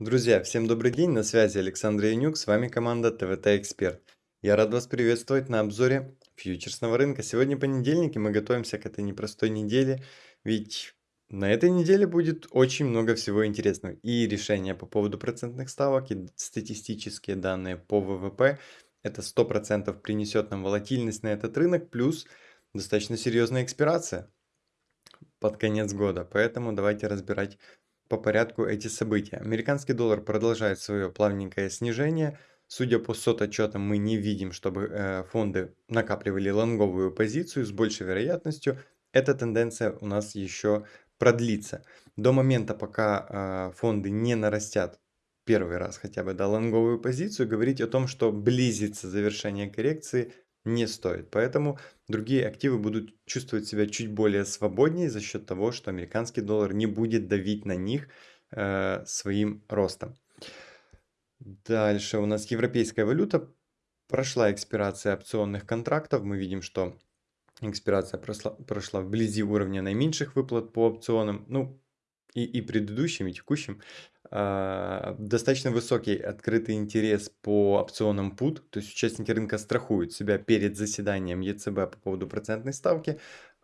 Друзья, всем добрый день, на связи Александр Янюк, с вами команда ТВТ Эксперт. Я рад вас приветствовать на обзоре фьючерсного рынка. Сегодня понедельник, и мы готовимся к этой непростой неделе, ведь на этой неделе будет очень много всего интересного. И решения по поводу процентных ставок, и статистические данные по ВВП. Это 100% принесет нам волатильность на этот рынок, плюс достаточно серьезная экспирация под конец года. Поэтому давайте разбирать по порядку эти события. Американский доллар продолжает свое плавненькое снижение. Судя по сот-отчетам, мы не видим, чтобы э, фонды накапливали лонговую позицию. С большей вероятностью эта тенденция у нас еще продлится. До момента, пока э, фонды не нарастят первый раз хотя бы до лонговую позицию, говорить о том, что близится завершение коррекции – не стоит. Поэтому другие активы будут чувствовать себя чуть более свободнее за счет того, что американский доллар не будет давить на них э, своим ростом. Дальше у нас европейская валюта. Прошла экспирация опционных контрактов. Мы видим, что экспирация прошла, прошла вблизи уровня наименьших выплат по опционам. Ну, и, и предыдущим, и текущим. А, достаточно высокий открытый интерес по опционам PUT, то есть участники рынка страхуют себя перед заседанием ЕЦБ по поводу процентной ставки.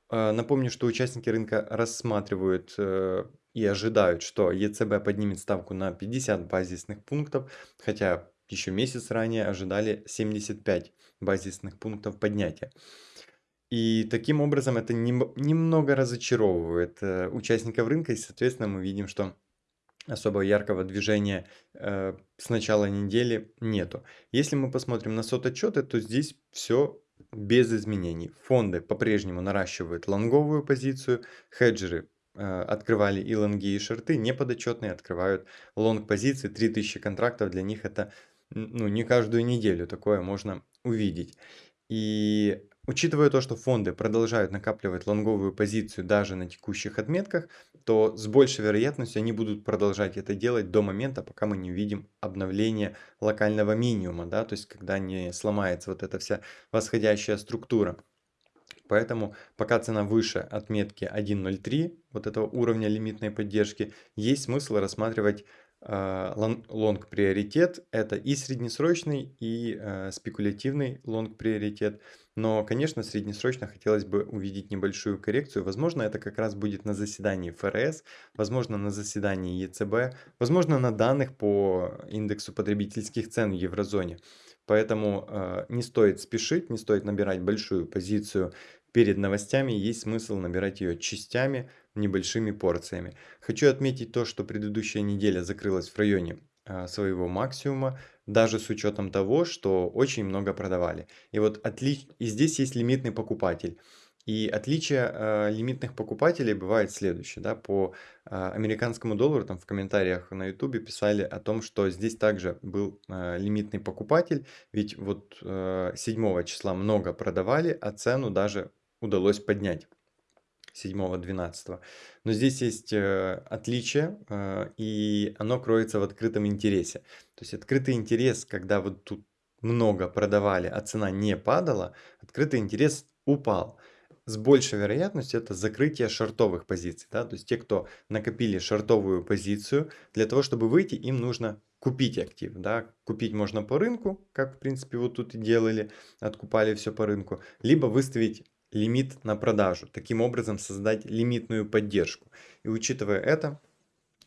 А, напомню, что участники рынка рассматривают э, и ожидают, что ЕЦБ поднимет ставку на 50 базисных пунктов, хотя еще месяц ранее ожидали 75 базисных пунктов поднятия. И таким образом это немного разочаровывает э, участников рынка, и, соответственно, мы видим, что особо яркого движения э, с начала недели нету. Если мы посмотрим на сот-отчеты, то здесь все без изменений. Фонды по-прежнему наращивают лонговую позицию, хеджеры э, открывали и лонги, и шорты, неподотчетные открывают лонг позиции, 3000 контрактов, для них это ну, не каждую неделю такое можно увидеть. И Учитывая то, что фонды продолжают накапливать лонговую позицию даже на текущих отметках, то с большей вероятностью они будут продолжать это делать до момента, пока мы не увидим обновление локального минимума, да, то есть когда не сломается вот эта вся восходящая структура. Поэтому пока цена выше отметки 1.03, вот этого уровня лимитной поддержки, есть смысл рассматривать э, лонг приоритет. Это и среднесрочный, и э, спекулятивный лонг приоритет. Но, конечно, среднесрочно хотелось бы увидеть небольшую коррекцию. Возможно, это как раз будет на заседании ФРС, возможно, на заседании ЕЦБ, возможно, на данных по индексу потребительских цен в еврозоне. Поэтому э, не стоит спешить, не стоит набирать большую позицию перед новостями. Есть смысл набирать ее частями, небольшими порциями. Хочу отметить то, что предыдущая неделя закрылась в районе э, своего максимума даже с учетом того, что очень много продавали. И вот отли... и здесь есть лимитный покупатель. И отличие э, лимитных покупателей бывает следующее. Да? По э, американскому доллару там в комментариях на ютубе писали о том, что здесь также был э, лимитный покупатель. Ведь вот э, 7 числа много продавали, а цену даже удалось поднять. 7-12. Но здесь есть э, отличие, э, и оно кроется в открытом интересе. То есть открытый интерес, когда вот тут много продавали, а цена не падала, открытый интерес упал. С большей вероятностью это закрытие шортовых позиций. Да? То есть те, кто накопили шортовую позицию, для того, чтобы выйти, им нужно купить актив. Да? Купить можно по рынку, как в принципе вот тут и делали, откупали все по рынку, либо выставить лимит на продажу. Таким образом создать лимитную поддержку. И учитывая это,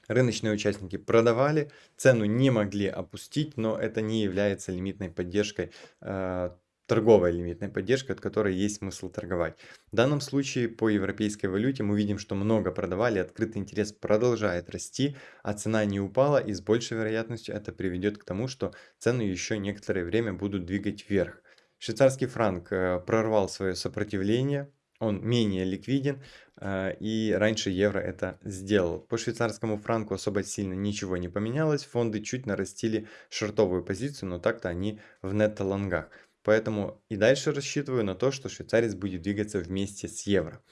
рыночные участники продавали, цену не могли опустить, но это не является лимитной поддержкой, э, торговой лимитной поддержкой, от которой есть смысл торговать. В данном случае по европейской валюте мы видим, что много продавали, открытый интерес продолжает расти, а цена не упала и с большей вероятностью это приведет к тому, что цены еще некоторое время будут двигать вверх. Швейцарский франк э, прорвал свое сопротивление, он менее ликвиден, э, и раньше евро это сделал. По швейцарскому франку особо сильно ничего не поменялось, фонды чуть нарастили шортовую позицию, но так-то они в нетто-лонгах. Поэтому и дальше рассчитываю на то, что швейцарец будет двигаться вместе с евро.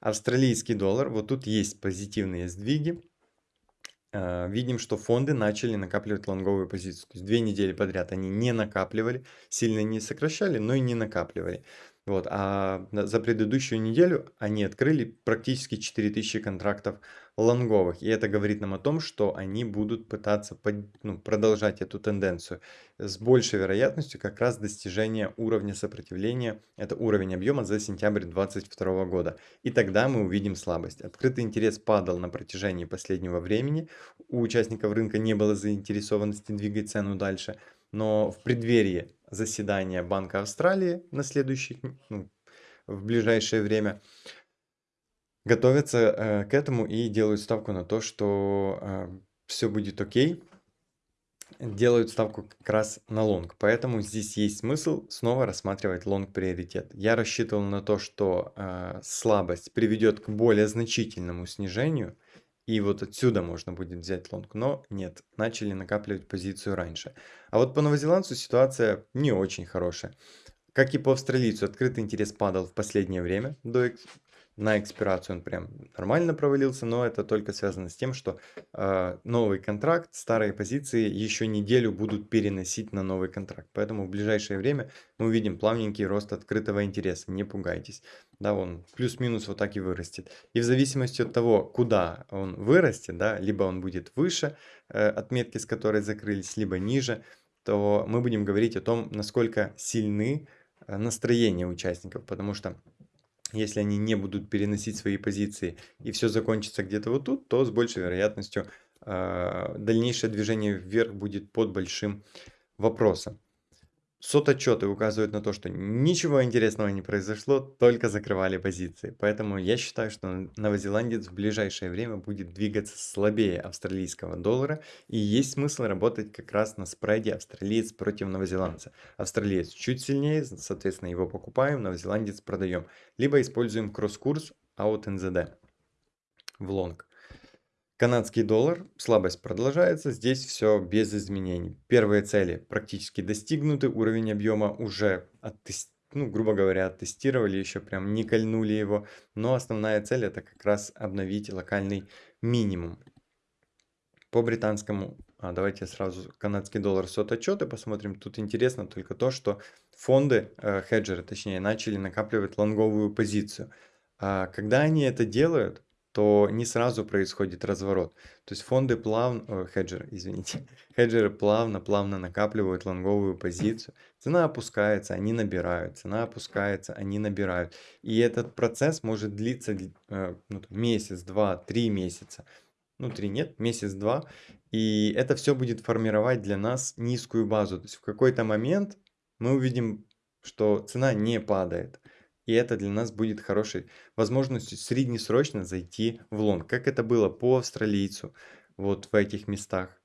Австралийский доллар, вот тут есть позитивные сдвиги. Э, видим, что фонды начали накапливать лонговую позицию. То есть две недели подряд они не накапливали, сильно не сокращали, но и не накапливали. Вот, а за предыдущую неделю они открыли практически 4000 контрактов лонговых. И это говорит нам о том, что они будут пытаться под, ну, продолжать эту тенденцию с большей вероятностью как раз достижения уровня сопротивления, это уровень объема за сентябрь 2022 года. И тогда мы увидим слабость. Открытый интерес падал на протяжении последнего времени, у участников рынка не было заинтересованности двигать цену дальше, но в преддверии заседания Банка Австралии на следующий, ну, в ближайшее время, готовятся э, к этому и делают ставку на то, что э, все будет окей, делают ставку как раз на лонг. Поэтому здесь есть смысл снова рассматривать лонг приоритет. Я рассчитывал на то, что э, слабость приведет к более значительному снижению, и вот отсюда можно будет взять лонг, но нет, начали накапливать позицию раньше. А вот по новозеландцу ситуация не очень хорошая. Как и по австралийцу, открытый интерес падал в последнее время до на экспирацию он прям нормально провалился, но это только связано с тем, что э, новый контракт, старые позиции еще неделю будут переносить на новый контракт. Поэтому в ближайшее время мы увидим плавненький рост открытого интереса, не пугайтесь. Да, он плюс-минус вот так и вырастет. И в зависимости от того, куда он вырастет, да, либо он будет выше э, отметки, с которой закрылись, либо ниже, то мы будем говорить о том, насколько сильны э, настроения участников, потому что если они не будут переносить свои позиции и все закончится где-то вот тут, то с большей вероятностью э, дальнейшее движение вверх будет под большим вопросом. Сототчеты указывают на то, что ничего интересного не произошло, только закрывали позиции. Поэтому я считаю, что новозеландец в ближайшее время будет двигаться слабее австралийского доллара. И есть смысл работать как раз на спреде австралиец против новозеландца. Австралиец чуть сильнее, соответственно его покупаем, новозеландец продаем. Либо используем кросс-курс от НЗД в лонг. Канадский доллар, слабость продолжается, здесь все без изменений. Первые цели практически достигнуты, уровень объема уже оттестирован ну, грубо говоря, оттестировали, еще прям не кольнули его. Но основная цель это как раз обновить локальный минимум. По британскому, а давайте сразу канадский доллар сот отчеты посмотрим. Тут интересно только то, что фонды, э, хеджеры точнее, начали накапливать лонговую позицию. А когда они это делают, то не сразу происходит разворот. То есть фонды плавно, о, хеджеры, извините, хеджеры плавно-плавно накапливают лонговую позицию. Цена опускается, они набирают, цена опускается, они набирают. И этот процесс может длиться э, ну, месяц, два, три месяца. Ну, три нет, месяц-два. И это все будет формировать для нас низкую базу. То есть в какой-то момент мы увидим, что цена не падает. И это для нас будет хорошей возможностью среднесрочно зайти в лонг. Как это было по австралийцу. Вот в этих местах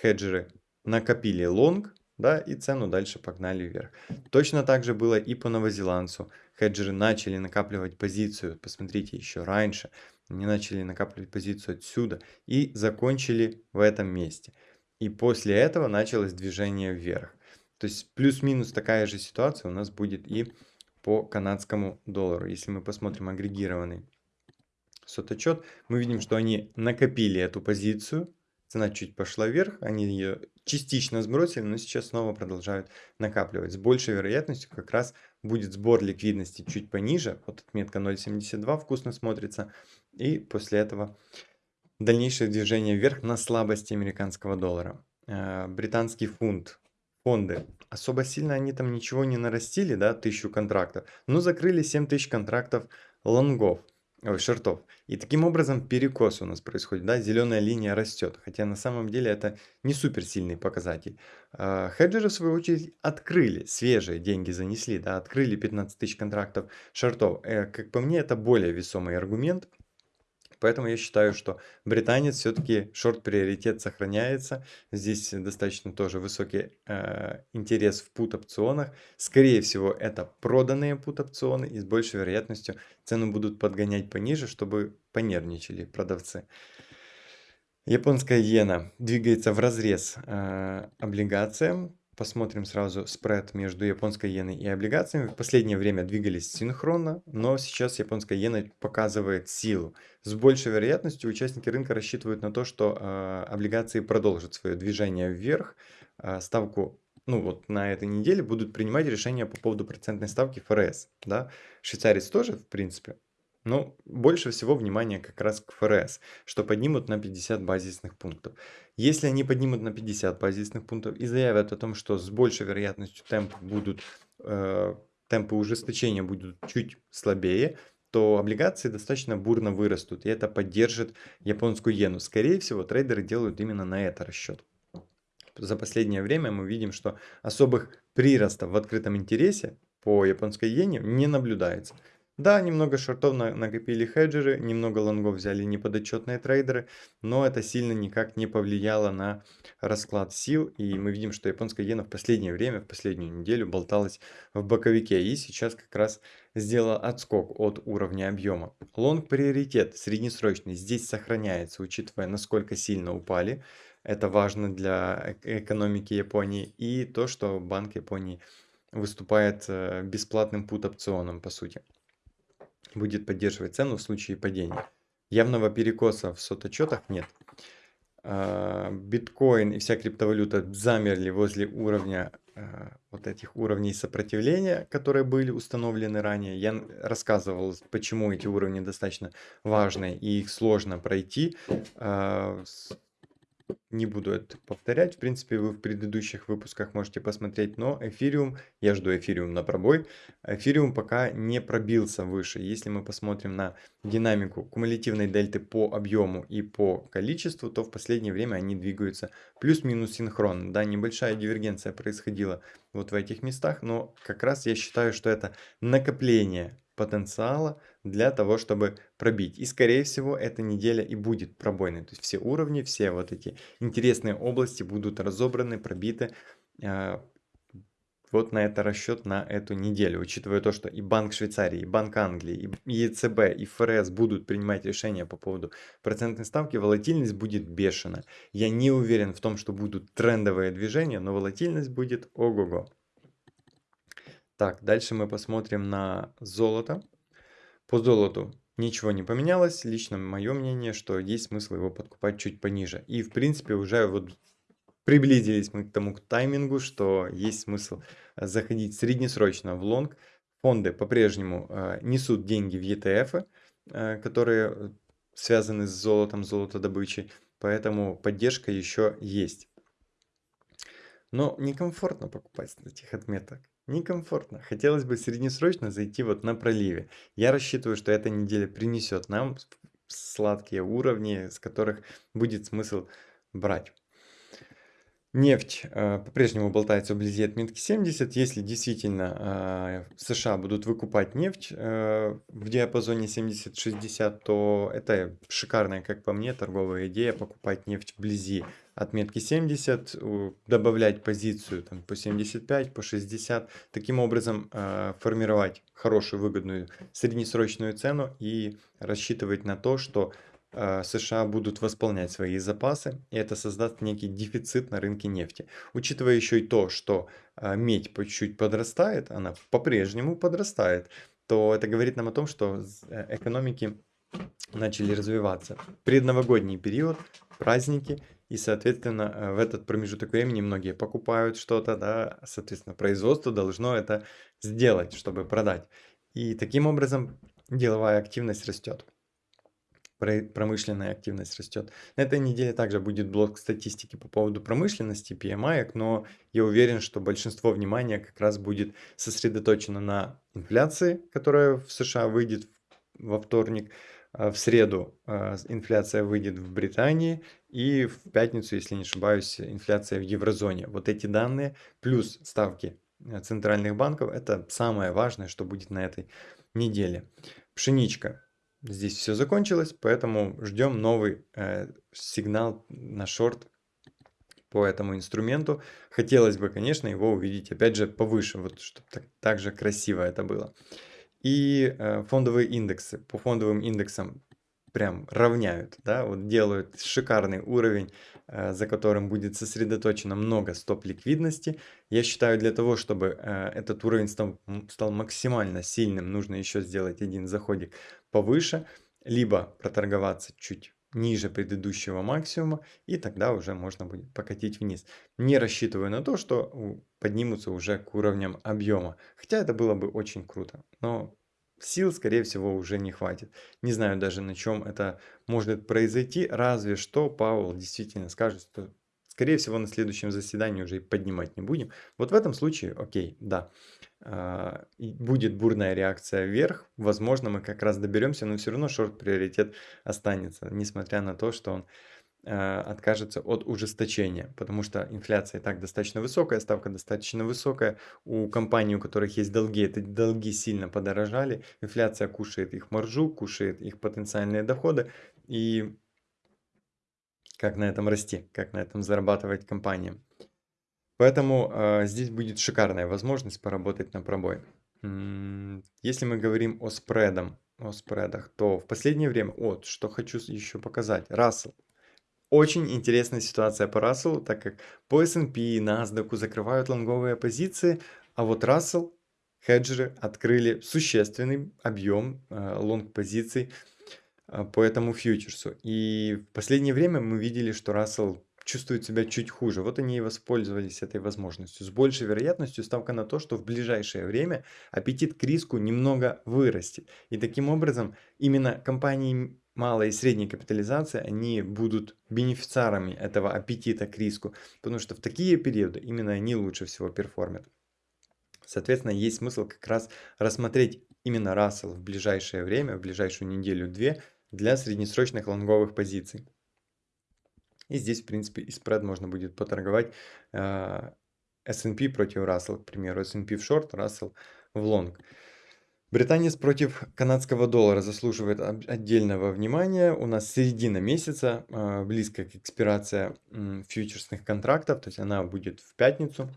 хеджеры накопили лонг, да, и цену дальше погнали вверх. Точно так же было и по новозеландцу. Хеджеры начали накапливать позицию, посмотрите, еще раньше. Они начали накапливать позицию отсюда и закончили в этом месте. И после этого началось движение вверх. То есть плюс-минус такая же ситуация у нас будет и по канадскому доллару. Если мы посмотрим агрегированный соточет, мы видим, что они накопили эту позицию, цена чуть пошла вверх, они ее частично сбросили, но сейчас снова продолжают накапливать. С большей вероятностью как раз будет сбор ликвидности чуть пониже, вот отметка 0.72 вкусно смотрится, и после этого дальнейшее движение вверх на слабости американского доллара. Э, британский фунт фонды. Особо сильно они там ничего не нарастили, да, тысячу контрактов, но закрыли 7 тысяч контрактов лонгов, ой, шортов. И таким образом перекос у нас происходит, да, зеленая линия растет, хотя на самом деле это не супер сильный показатель. А, хеджеры, в свою очередь, открыли, свежие деньги занесли, да, открыли 15 тысяч контрактов шортов. Э, как по мне, это более весомый аргумент, Поэтому я считаю, что британец все-таки шорт-приоритет сохраняется. Здесь достаточно тоже высокий э, интерес в пут-опционах. Скорее всего, это проданные пут-опционы и с большей вероятностью цену будут подгонять пониже, чтобы понервничали продавцы. Японская иена двигается в разрез э, облигациям. Посмотрим сразу спред между японской иеной и облигациями. В последнее время двигались синхронно, но сейчас японская иена показывает силу. С большей вероятностью участники рынка рассчитывают на то, что э, облигации продолжат свое движение вверх. Э, ставку ну вот на этой неделе будут принимать решения по поводу процентной ставки ФРС, да. Швейцарец тоже, в принципе. Но больше всего внимания как раз к ФРС, что поднимут на 50 базисных пунктов. Если они поднимут на 50 базисных пунктов и заявят о том, что с большей вероятностью темпы будут, э, темпы ужесточения будут чуть слабее, то облигации достаточно бурно вырастут, и это поддержит японскую иену. Скорее всего, трейдеры делают именно на это расчет. За последнее время мы видим, что особых приростов в открытом интересе по японской иене не наблюдается. Да, немного шортов накопили хеджеры, немного лонгов взяли неподотчетные трейдеры, но это сильно никак не повлияло на расклад сил. И мы видим, что японская иена в последнее время, в последнюю неделю болталась в боковике и сейчас как раз сделала отскок от уровня объема. Лонг приоритет среднесрочный здесь сохраняется, учитывая насколько сильно упали. Это важно для экономики Японии и то, что Банк Японии выступает э, бесплатным пут-опционом по сути будет поддерживать цену в случае падения. Явного перекоса в соточетах нет. А, биткоин и вся криптовалюта замерли возле уровня а, вот этих уровней сопротивления, которые были установлены ранее. Я рассказывал, почему эти уровни достаточно важны и их сложно пройти. Не буду это повторять. В принципе, вы в предыдущих выпусках можете посмотреть. Но эфириум, я жду эфириум на пробой. Эфириум пока не пробился выше. Если мы посмотрим на динамику кумулятивной дельты по объему и по количеству, то в последнее время они двигаются плюс-минус синхронно. Да, небольшая дивергенция происходила вот в этих местах, но как раз я считаю, что это накопление потенциала для того, чтобы пробить. И скорее всего эта неделя и будет пробойной. То есть все уровни, все вот эти интересные области будут разобраны, пробиты. А, вот на это расчет на эту неделю, учитывая то, что и Банк Швейцарии, и Банк Англии, и ЕЦБ, и ФРС будут принимать решения по поводу процентной ставки, волатильность будет бешеная. Я не уверен в том, что будут трендовые движения, но волатильность будет ого-го. Так, дальше мы посмотрим на золото. По золоту ничего не поменялось. Лично мое мнение, что есть смысл его подкупать чуть пониже. И в принципе уже вот приблизились мы к тому к таймингу, что есть смысл заходить среднесрочно в лонг. Фонды по-прежнему э, несут деньги в ETF, э, которые связаны с золотом, золотодобычей. Поэтому поддержка еще есть. Но некомфортно покупать с этих отметок. Некомфортно. Хотелось бы среднесрочно зайти вот на проливе. Я рассчитываю, что эта неделя принесет нам сладкие уровни, с которых будет смысл брать. Нефть э, по-прежнему болтается вблизи отметки 70. Если действительно э, США будут выкупать нефть э, в диапазоне 70-60, то это шикарная, как по мне, торговая идея покупать нефть вблизи отметки 70, добавлять позицию там, по 75, по 60. Таким образом э, формировать хорошую выгодную среднесрочную цену и рассчитывать на то, что США будут восполнять свои запасы, и это создаст некий дефицит на рынке нефти. Учитывая еще и то, что э, медь по чуть-чуть подрастает, она по-прежнему подрастает, то это говорит нам о том, что э, экономики начали развиваться. Предновогодний период, праздники, и, соответственно, в этот промежуток времени многие покупают что-то, да, соответственно, производство должно это сделать, чтобы продать. И таким образом деловая активность растет промышленная активность растет. На этой неделе также будет блок статистики по поводу промышленности, PMI, но я уверен, что большинство внимания как раз будет сосредоточено на инфляции, которая в США выйдет во вторник, а в среду а, инфляция выйдет в Британии и в пятницу, если не ошибаюсь, инфляция в еврозоне. Вот эти данные плюс ставки э, центральных банков, это самое важное, что будет на этой неделе. Пшеничка Здесь все закончилось, поэтому ждем новый э, сигнал на шорт по этому инструменту. Хотелось бы, конечно, его увидеть опять же повыше, вот чтобы так, так же красиво это было. И э, фондовые индексы. По фондовым индексам прям равняют, да, вот делают шикарный уровень, э, за которым будет сосредоточено много стоп-ликвидности. Я считаю, для того, чтобы э, этот уровень стал, стал максимально сильным, нужно еще сделать один заходик повыше, либо проторговаться чуть ниже предыдущего максимума, и тогда уже можно будет покатить вниз. Не рассчитываю на то, что поднимутся уже к уровням объема, хотя это было бы очень круто, но сил, скорее всего, уже не хватит. Не знаю даже, на чем это может произойти, разве что Пауэлл действительно скажет, что, скорее всего, на следующем заседании уже и поднимать не будем. Вот в этом случае, окей, да, а, будет бурная реакция вверх, возможно, мы как раз доберемся, но все равно шорт-приоритет останется, несмотря на то, что он откажется от ужесточения, потому что инфляция и так достаточно высокая, ставка достаточно высокая. У компаний, у которых есть долги, эти долги сильно подорожали. Инфляция кушает их маржу, кушает их потенциальные доходы. И как на этом расти, как на этом зарабатывать компаниям. Поэтому э, здесь будет шикарная возможность поработать на пробой. Если мы говорим о спредам, о спредах, то в последнее время, вот, что хочу еще показать, Рассел. Очень интересная ситуация по Расселу, так как по S&P и NASDAQ закрывают лонговые позиции, а вот Рассел, хеджеры открыли существенный объем э, лонг-позиций э, по этому фьючерсу. И в последнее время мы видели, что Рассел чувствуют себя чуть хуже. Вот они и воспользовались этой возможностью. С большей вероятностью ставка на то, что в ближайшее время аппетит к риску немного вырастет. И таким образом именно компании малой и средней капитализации, они будут бенефициарами этого аппетита к риску, потому что в такие периоды именно они лучше всего перформят. Соответственно, есть смысл как раз рассмотреть именно Russell в ближайшее время, в ближайшую неделю-две для среднесрочных лонговых позиций. И здесь, в принципе, и спред можно будет поторговать э, S&P против Russell, к примеру, S&P в шорт, Russell в лонг. Британец против канадского доллара заслуживает отдельного внимания. У нас середина месяца, э, близко к экспирации фьючерсных контрактов, то есть она будет в пятницу.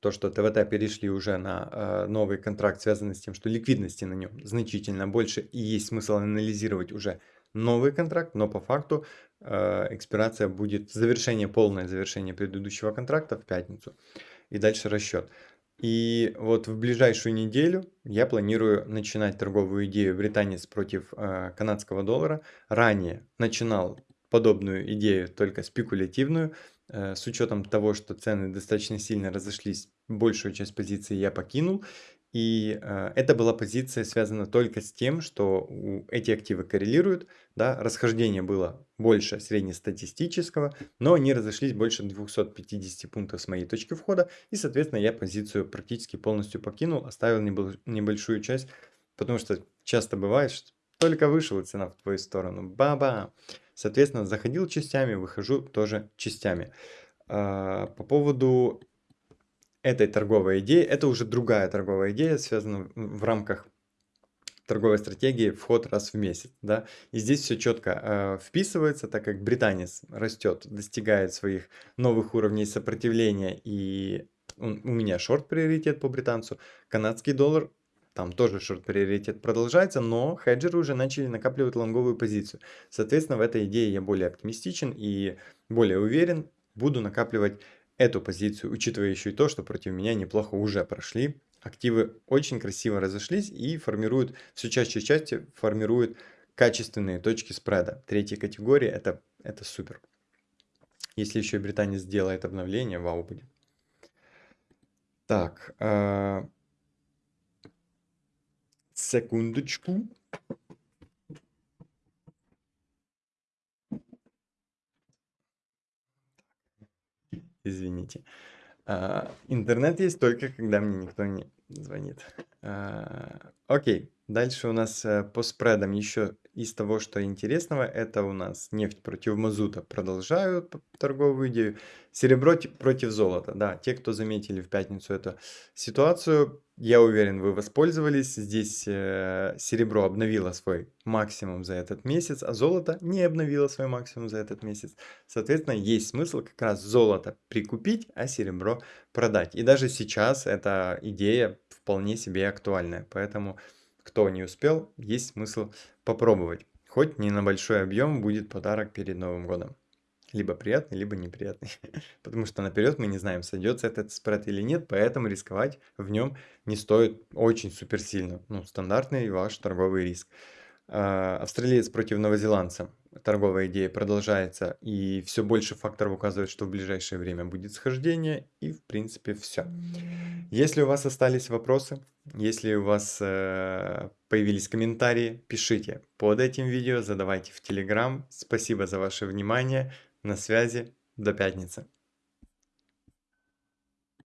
То, что ТВТ перешли уже на э, новый контракт, связанный с тем, что ликвидности на нем значительно больше и есть смысл анализировать уже новый контракт, но по факту э, экспирация будет завершение, полное завершение предыдущего контракта в пятницу. И дальше расчет. И вот в ближайшую неделю я планирую начинать торговую идею британец против э, канадского доллара. Ранее начинал подобную идею, только спекулятивную, э, с учетом того, что цены достаточно сильно разошлись, большую часть позиции я покинул. И э, эта была позиция связана только с тем, что у, эти активы коррелируют, да, расхождение было больше среднестатистического, но они разошлись больше 250 пунктов с моей точки входа, и, соответственно, я позицию практически полностью покинул, оставил небольшую часть, потому что часто бывает, что только вышла цена в твою сторону, баба! Соответственно, заходил частями, выхожу тоже частями. А, по поводу этой торговой идеи. Это уже другая торговая идея, связанная в рамках торговой стратегии вход раз в месяц. Да? И здесь все четко э, вписывается, так как британец растет, достигает своих новых уровней сопротивления, и он, у меня шорт-приоритет по британцу. Канадский доллар, там тоже шорт-приоритет продолжается, но хеджеры уже начали накапливать лонговую позицию. Соответственно, в этой идее я более оптимистичен и более уверен. Буду накапливать эту позицию, учитывая еще и то, что против меня неплохо уже прошли. Активы очень красиво разошлись и формируют, все чаще и чаще формируют качественные точки спреда. Третьей категории это, это супер. Если еще и Британия сделает обновление, вау будет. Так, э, секундочку. Извините. А, интернет есть только, когда мне никто не звонит. А, окей, дальше у нас э, по спредам еще из того, что интересного, это у нас нефть против мазута продолжают торговую идею. Серебро против золота. Да, те, кто заметили в пятницу эту ситуацию, я уверен, вы воспользовались. Здесь э, серебро обновило свой максимум за этот месяц, а золото не обновило свой максимум за этот месяц. Соответственно, есть смысл как раз золото прикупить, а серебро продать. И даже сейчас эта идея вполне себе актуальная. Поэтому кто не успел, есть смысл попробовать. Хоть не на большой объем будет подарок перед Новым годом. Либо приятный, либо неприятный. Потому что наперед мы не знаем, сойдется этот спред или нет, поэтому рисковать в нем не стоит очень суперсильно. Ну, стандартный ваш торговый риск. А, австралиец против новозеландца. Торговая идея продолжается, и все больше факторов указывает, что в ближайшее время будет схождение, и в принципе все. Если у вас остались вопросы, если у вас э, появились комментарии, пишите под этим видео, задавайте в Телеграм. Спасибо за ваше внимание. На связи. До пятницы.